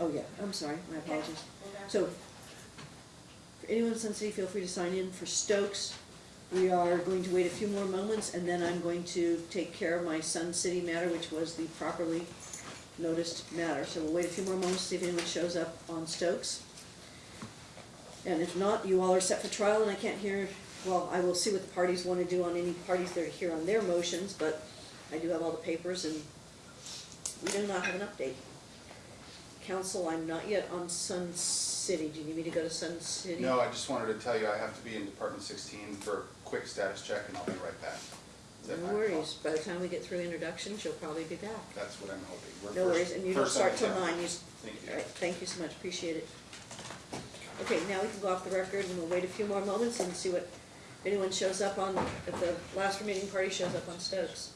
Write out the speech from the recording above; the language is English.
Oh, yeah, I'm sorry, my apologies. So, for anyone in Sun City, feel free to sign in for Stokes. We are going to wait a few more moments, and then I'm going to take care of my Sun City matter, which was the properly noticed matter. So we'll wait a few more moments, to see if anyone shows up on Stokes. And if not, you all are set for trial, and I can't hear, well, I will see what the parties want to do on any parties that are here on their motions, but I do have all the papers, and we do not have an update. Council, I'm not yet on Sun City. Do you need me to go to Sun City? No, I just wanted to tell you I have to be in Department sixteen for a quick status check and I'll be right back. Is that No fine? worries. By the time we get through introductions, you'll probably be back. That's what I'm hoping. We're No first- worries, and you don't first on start the till nine. You, s- Thank you. all right, thank you so much, appreciate it. Okay, now we can go off the record and we'll wait a few more moments and see what, if anyone shows up on, if the last remaining party shows up on Stokes.